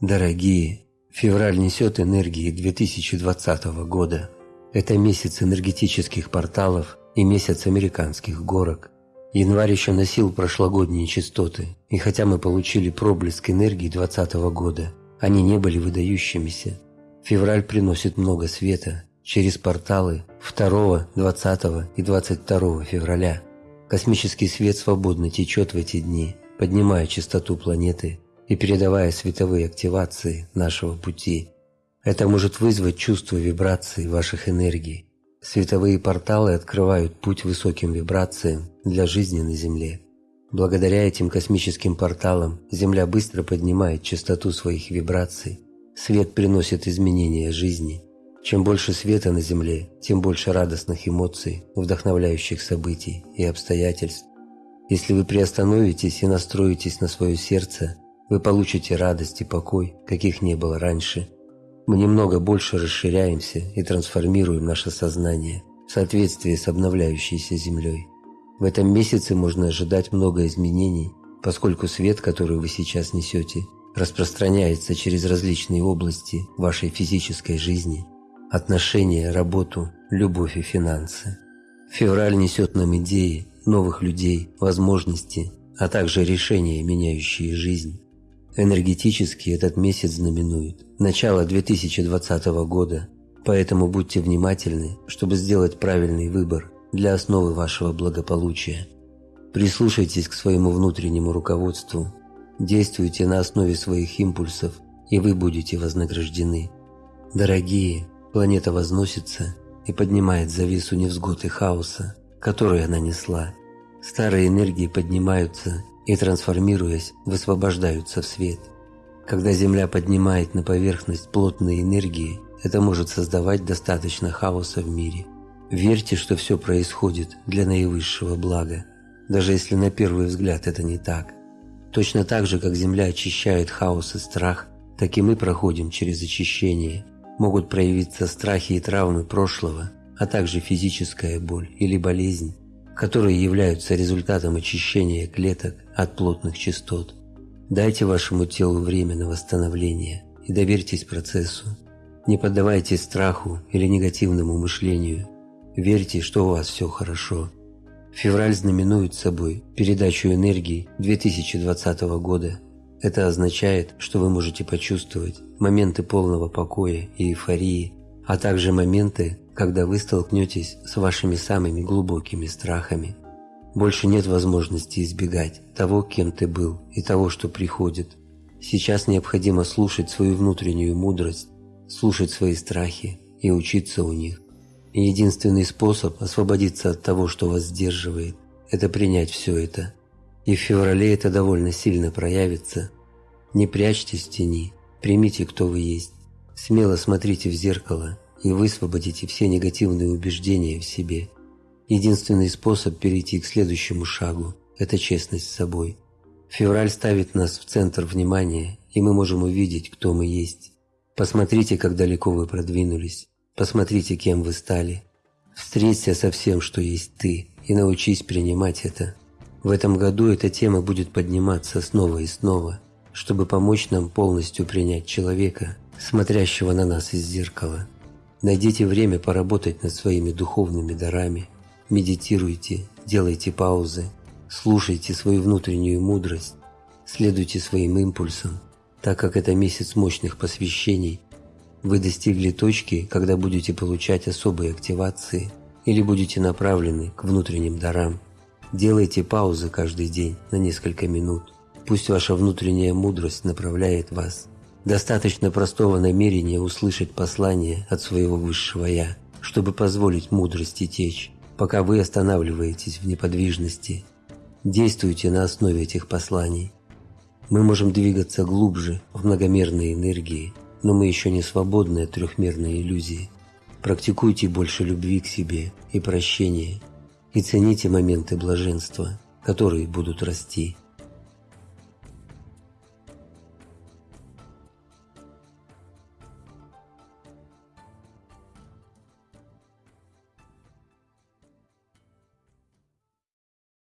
Дорогие, февраль несет энергии 2020 года. Это месяц энергетических порталов и месяц американских горок. Январь еще носил прошлогодние частоты, и хотя мы получили проблеск энергии 2020 года, они не были выдающимися. Февраль приносит много света через порталы 2, 20 и 22 февраля. Космический свет свободно течет в эти дни, поднимая частоту планеты и передавая световые активации нашего пути. Это может вызвать чувство вибраций ваших энергий. Световые порталы открывают путь высоким вибрациям для жизни на Земле. Благодаря этим космическим порталам Земля быстро поднимает частоту своих вибраций. Свет приносит изменения жизни. Чем больше света на Земле, тем больше радостных эмоций, вдохновляющих событий и обстоятельств. Если вы приостановитесь и настроитесь на свое сердце, вы получите радость и покой, каких не было раньше. Мы немного больше расширяемся и трансформируем наше сознание в соответствии с обновляющейся Землей. В этом месяце можно ожидать много изменений, поскольку свет, который вы сейчас несете, распространяется через различные области вашей физической жизни – отношения, работу, любовь и финансы. Февраль несет нам идеи, новых людей, возможности, а также решения, меняющие жизнь. Энергетически этот месяц знаменует начало 2020 года, поэтому будьте внимательны, чтобы сделать правильный выбор для основы вашего благополучия. Прислушайтесь к своему внутреннему руководству, действуйте на основе своих импульсов, и вы будете вознаграждены. Дорогие, планета возносится и поднимает завесу невзгод и хаоса, который она несла. Старые энергии поднимаются и, трансформируясь, высвобождаются в свет. Когда Земля поднимает на поверхность плотные энергии, это может создавать достаточно хаоса в мире. Верьте, что все происходит для наивысшего блага, даже если на первый взгляд это не так. Точно так же, как Земля очищает хаос и страх, так и мы проходим через очищение. Могут проявиться страхи и травмы прошлого, а также физическая боль или болезнь, которые являются результатом очищения клеток от плотных частот. Дайте вашему телу время на восстановление и доверьтесь процессу. Не поддавайтесь страху или негативному мышлению. Верьте, что у вас все хорошо. Февраль знаменует собой передачу энергии 2020 года. Это означает, что вы можете почувствовать моменты полного покоя и эйфории, а также моменты, когда вы столкнетесь с вашими самыми глубокими страхами. Больше нет возможности избегать того, кем ты был, и того, что приходит. Сейчас необходимо слушать свою внутреннюю мудрость, слушать свои страхи и учиться у них. И единственный способ освободиться от того, что вас сдерживает, это принять все это. И в феврале это довольно сильно проявится. Не прячьтесь в тени, примите, кто вы есть. Смело смотрите в зеркало и высвободите все негативные убеждения в себе. Единственный способ перейти к следующему шагу – это честность с собой. Февраль ставит нас в центр внимания, и мы можем увидеть, кто мы есть. Посмотрите, как далеко вы продвинулись. Посмотрите, кем вы стали. Встреться со всем, что есть ты, и научись принимать это. В этом году эта тема будет подниматься снова и снова, чтобы помочь нам полностью принять человека, смотрящего на нас из зеркала. Найдите время поработать над своими духовными дарами. Медитируйте, делайте паузы, слушайте свою внутреннюю мудрость, следуйте своим импульсам, так как это месяц мощных посвящений. Вы достигли точки, когда будете получать особые активации или будете направлены к внутренним дарам. Делайте паузы каждый день на несколько минут. Пусть ваша внутренняя мудрость направляет вас – Достаточно простого намерения услышать послание от своего высшего «Я», чтобы позволить мудрости течь, пока вы останавливаетесь в неподвижности. Действуйте на основе этих посланий. Мы можем двигаться глубже в многомерной энергии, но мы еще не свободны от трехмерной иллюзии. Практикуйте больше любви к себе и прощения, и цените моменты блаженства, которые будут расти.